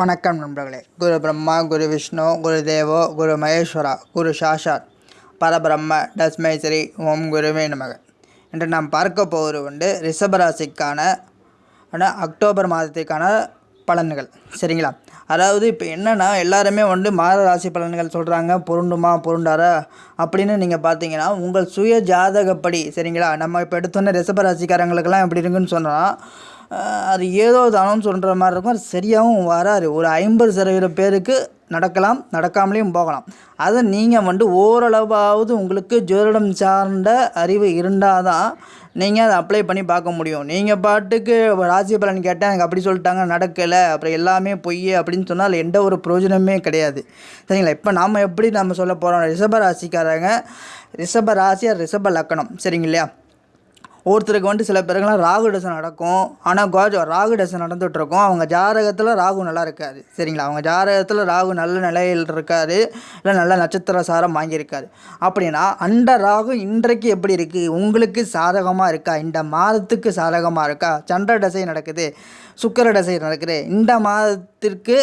வணக்கம் நண்பர்களே. குரு பிரம்மா குரு விஷ்ணு குரு தேவோ குரு மகேஸ்வரா குரு சாஷாத் பரபிரம்ம தஸ்மை ஸ்ரீ ஓம் குருவே நமக. இன்று நாம் பார்க்க போவது உண்டு ரிஷபராசிக்கான அக்டோபர் மாதத்துக்கான பலன்கள். சரிங்களா? அதாவது இப்போ என்னென்னா எல்லாருமே வந்து மாத ராசி பலன்கள் சொல்கிறாங்க பொருண்டுமா பொருண்டாரா அப்படின்னு நீங்கள் பார்த்தீங்கன்னா உங்கள் சுய ஜாதகப்படி சரிங்களா? நம்ம இப்போ எடுத்தோன்னே ரிஷபராசிக்காரங்களுக்கெல்லாம் எப்படி இருக்குன்னு சொன்னால் அது ஏதோ தானம்னு சொல்கிற மாதிரி இருக்கும். அது சரியாகவும் வராது. ஒரு ஐம்பது சதவீத பேருக்கு நடக்கலாம் நடக்காமலேயும் போகலாம். அதை நீங்கள் வந்து ஓரளவாவது உங்களுக்கு ஜோதிடம் சார்ந்த அறிவு இருந்தால் தான் நீங்கள் அதை அப்ளை பண்ணி பார்க்க முடியும். நீங்கள் பாட்டுக்கு ராசி பலன் கேட்டால் எனக்கு அப்படி சொல்லிட்டாங்க நடக்கலை அப்புறம் எல்லாமே பொய் அப்படின்னு சொன்னால் எந்த ஒரு பிரயோஜனமே கிடையாது. சரிங்களா? இப்போ நாம் எப்படி நம்ம சொல்ல போகிறோம் ரிஷப ராசிக்காரங்க ரிஷப ராசியாக ரிஷப லக்கணம். சரிங்க ஒருத்தருக்கு வந்து சில பேருக்குலாம் ராகு தசை நடக்கும். ஆனால் கோஜ ராகு தசை நடந்துகிட்ருக்கும் அவங்க ஜாதகத்தில் ராகு நல்லா இருக்காது. சரிங்களா? அவங்க ஜாதகத்தில் ராகு நல்ல நிலையில் இருக்காது. இல்லை நல்ல நட்சத்திர சாரம் வாங்கியிருக்காது. அப்படின்னா அந்த ராகு இன்றைக்கு எப்படி இருக்குது உங்களுக்கு சாதகமாக இருக்கா? இந்த மாதத்துக்கு சாதகமாக இருக்கா? சந்திர தசை நடக்குது. சுக்கிர தசை நடக்குது. இந்த மாதத்திற்கு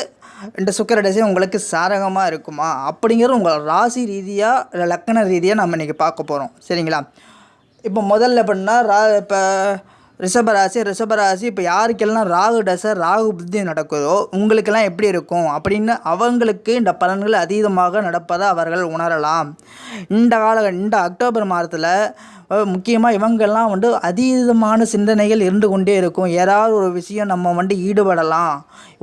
இந்த சுக்கிர தசை உங்களுக்கு சாதகமாக இருக்குமா? அப்படிங்கிறது உங்கள் ராசி ரீதியாக இல்லை லக்கண ரீதியாக நம்ம இன்றைக்கி பார்க்க போகிறோம் சரிங்களா? இப்போ முதல்ல எப்படின்னா ரா இப்போ ரிஷபராசி ரிஷபராசி இப்போ யாருக்கெல்லாம் ராகு தசை ராகு புத்தி நடக்குதோ உங்களுக்கெல்லாம் எப்படி இருக்கும்? அப்படின்னு அவங்களுக்கு இந்த பலன்கள் அதீதமாக நடப்பதை அவர்கள் உணரலாம். இந்த கால இந்த அக்டோபர் மாதத்தில் முக்கியமாக இவங்கெல்லாம் வந்து அதீதமான சிந்தனைகள் இருந்து கொண்டே இருக்கும். ஏதாவது ஒரு விஷயம் நம்ம வந்து ஈடுபடலாம்.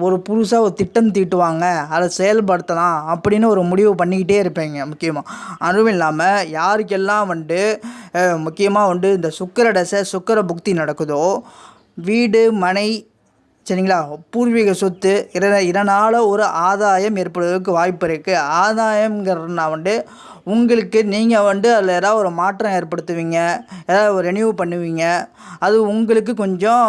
ஒரு புதுசாக ஒரு திட்டம் தீட்டுவாங்க. அதை செயல்படுத்தலாம் அப்படின்னு ஒரு முடிவு பண்ணிக்கிட்டே இருப்பீங்க முக்கியமாக அதுவும் இல்லாமல் யாருக்கெல்லாம் வந்து முக்கியமாக வந்து இந்த சுக்கர தசை சுக்கர புக்தி நடக்குதோ வீடு மனை சரிங்களா பூர்வீக சொத்து இத இதனால் ஒரு ஆதாயம் ஏற்படுவதற்கு வாய்ப்பு இருக்குது ஆதாயங்கிறதுனா வந்து உங்களுக்கு நீங்கள் வந்து அதில் ஏதாவது ஒரு மாற்றம் ஏற்படுத்துவீங்க ஏதாவது ஒரு ரெனியூ பண்ணுவீங்க அது உங்களுக்கு கொஞ்சம்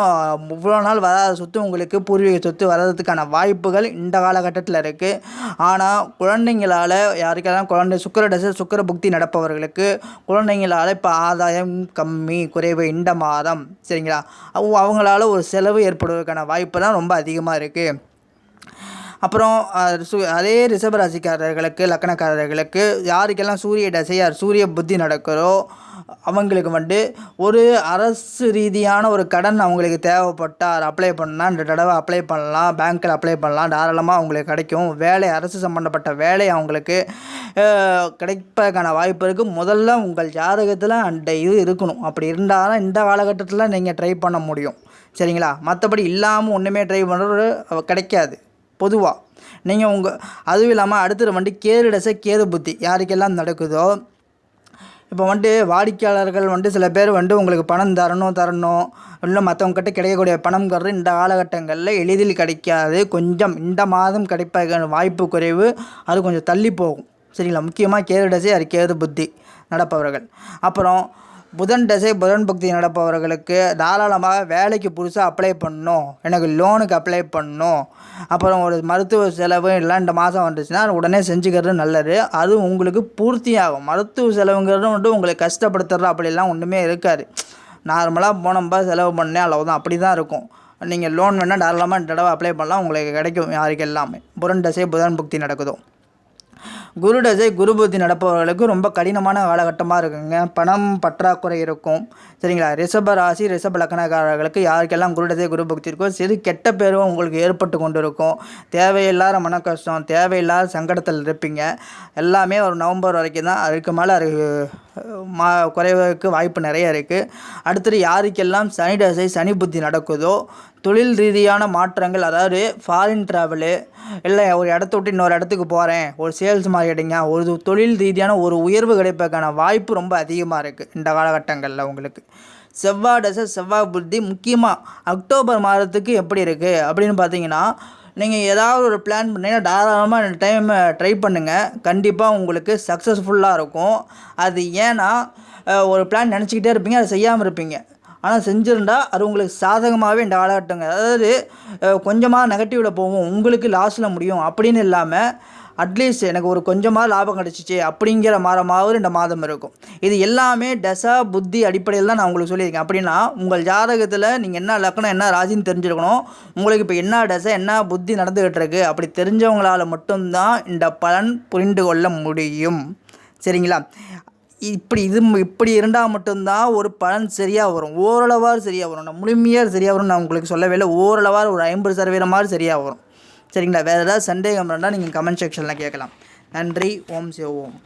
இவ்வளோ நாள் வராத சொத்து உங்களுக்கு பூர்வீக சொத்து வர்றதுக்கான வாய்ப்புகள் இந்த காலகட்டத்தில் இருக்குது ஆனால் குழந்தைங்களால் யாருக்கெல்லாம் குழந்தை சுக்கர தசை சுக்கர புக்தி நடப்பவர்களுக்கு குழந்தைங்களால் இப்போ ஆதாயம் கம்மி குறைவு இந்த மாதம். சரிங்களா? அவங்களால ஒரு செலவு ஏற்படுவதற்கான வாய்ப்பு தான் ரொம்ப அதிகமாக இருக்குது அப்புறம் அதே ரிஷபராசிக்காரர்களுக்கு லக்கணக்காரர்களுக்கு யாருக்கெல்லாம் சூரிய தசையார் சூரிய புத்தி நடக்கிறோ அவங்களுக்கு வந்து ஒரு அரசு ரீதியான ஒரு கடன் அவங்களுக்கு தேவைப்பட்டால் அப்ளை பண்ணால் இந்த தடவை அப்ளை பண்ணலாம். பேங்க்கில் அப்ளை பண்ணலாம். தாராளமாக அவங்களுக்கு கிடைக்கும். வேலை அரசு சம்மந்தப்பட்ட வேலை அவங்களுக்கு கிடைப்பதற்கான வாய்ப்பு இருக்குது முதல்ல உங்கள் ஜாதகத்தில் அந்த இது இருக்கணும். அப்படி இருந்தால் தான் இந்த காலகட்டத்தில் நீங்கள் ட்ரை பண்ண முடியும். சரிங்களா? மற்றபடி இல்லாமல் ஒன்றுமே ட்ரை பண்ணுறது கிடைக்காது. பொதுவாக நீங்கள் உங்கள் அதுவும் இல்லாமல் அடுத்தது வந்து கேது டசை கேது புத்தி யாருக்கெல்லாம் நடக்குதோ. இப்போ வந்துட்டு வாடிக்கையாளர்கள் வந்து சில பேர் வந்து உங்களுக்கு பணம் தரணும் தரணும். இல்லை மற்றவங்ககிட்ட கிடைக்கக்கூடிய பணம்ங்கிறது இந்த காலகட்டங்களில் எளிதில் கிடைக்காது. கொஞ்சம் இந்த மாதம் கிடைப்பதற்கான வாய்ப்பு குறைவு. அது கொஞ்சம் தள்ளி போகும். சரிங்களா? முக்கியமாக கேது டசை அது கேது புத்தி நடப்பவர்கள். அப்புறம் புதன் தசை புதன் பக்தி நடப்பவர்களுக்கு தாராளமாக வேலைக்கு புதுசாக அப்ளை பண்ணணும். எனக்கு லோனுக்கு அப்ளை பண்ணணும். அப்புறம் ஒரு மருத்துவ செலவு இல்லை இந்த மாதம் வந்துச்சுன்னா உடனே செஞ்சுக்கிறது நல்லது. அது உங்களுக்கு பூர்த்தியாகும். மருத்துவ செலவுங்கிறது வந்து உங்களை கஷ்டப்படுத்துறது அப்படிலாம் ஒன்றுமே இருக்காது. நார்மலாக போனோம்பா செலவு பண்ணேன் அவ்வளோதான் அப்படி தான் இருக்கும். நீங்கள் லோன் வேணால் தாராளமாக இந்த தடவை அப்ளை பண்ணலாம். உங்களுக்கு கிடைக்கும் யாருக்கு எல்லாமே. புதன் தசை புதன் புக்தி நடக்குதோ. குரு தசை குரு புத்தி நடப்பவர்களுக்கு ரொம்ப கடினமான காலகட்டமாக இருக்குங்க. பணம் பற்றாக்குறை இருக்கும். சரிங்களா? ரிஷப ராசி ரிஷப லக்கணக்காரர்களுக்கு யாருக்கெல்லாம் குரு தசை குரு புக்தி இருக்கோ சிறு கெட்ட பேரும் உங்களுக்கு ஏற்பட்டு கொண்டு இருக்கும் தேவையில்லாத மன கஷ்டம் தேவையில்லாத சங்கடத்தில் இருப்பீங்க. எல்லாமே ஒரு நவம்பர் வரைக்கும் தான். அதுக்கு மேலே அது மா குறைவதற்கு வாய்ப்பு நிறைய இருக்குது அடுத்தது யாருக்கெல்லாம் சனி தசை சனி புத்தி நடக்குதோ தொழில் ரீதியான மாற்றங்கள் அதாவது ஃபாரின் ட்ராவலு இல்லை ஒரு இடத்த விட்டு இன்னொரு இடத்துக்கு போகிறேன் ஒரு சேல்ஸ் மார்க்கெட்டிங்க ஒரு தொழில் ரீதியான ஒரு உயர்வு கிடைப்பதற்கான வாய்ப்பு ரொம்ப அதிகமாக இருக்குது இந்த காலகட்டங்களில் உங்களுக்கு. செவ்வாய் தசை செவ்வாய் புத்தி முக்கியமாக அக்டோபர் மாதத்துக்கு எப்படி இருக்குது அப்படின்னு பார்த்தீங்கன்னா நீங்கள் ஏதாவது ஒரு பிளான் பண்ணீங்கன்னா தாராளமாக இந்த டைம் ட்ரை பண்ணுங்கள் கண்டிப்பாக உங்களுக்கு சக்ஸஸ்ஃபுல்லாக இருக்கும். அது ஏன்னா ஒரு பிளான் நினச்சிக்கிட்டே இருப்பீங்க அதை செய்யாமல் இருப்பீங்க. ஆனால் செஞ்சுருந்தா அது உங்களுக்கு சாதகமாகவே இந்த காலகட்டங்க அதாவது கொஞ்சமாக நெகட்டிவில் போகும். உங்களுக்கு லாஸில் முடியும். அப்படின்னு இல்லாமல் அட்லீஸ்ட் எனக்கு ஒரு கொஞ்சமாக லாபம் கிடச்சிச்சு அப்படிங்கிற மாதமாவது இந்த மாதம் இருக்கும். இது எல்லாமே டசா புத்தி அடிப்படையில் தான் நான் உங்களுக்கு சொல்லியிருக்கேன். அப்படின்னா உங்கள் ஜாதகத்தில் நீங்கள் என்ன லக்கணம் என்ன ராசின்னு தெரிஞ்சிருக்கணும். உங்களுக்கு இப்போ என்ன டசா என்ன புத்தி நடந்துகிட்டு இருக்கு அப்படி தெரிஞ்சவங்களால் மட்டும்தான் இந்த பலன் புரிந்து கொள்ள முடியும். சரிங்களா? இப்படி இது இப்படி இருந்தால் மட்டும்தான் ஒரு பலன் சரியாக வரும். ஓரளவாக சரியாக வரும். நான் முழுமையாக சரியாக வரும் நான் உங்களுக்கு சொல்லவே இல்லை. ஓரளவாக ஒரு ஐம்பது சதவீதம் மாதிரி சரியாக வரும். சரிங்களா? வேறு ஏதாவது சந்தேகம் இருந்தால் நீங்கள் கமெண்ட் செக்ஷனில் கேட்கலாம். நன்றி. ஓம் சிவ ஓம்.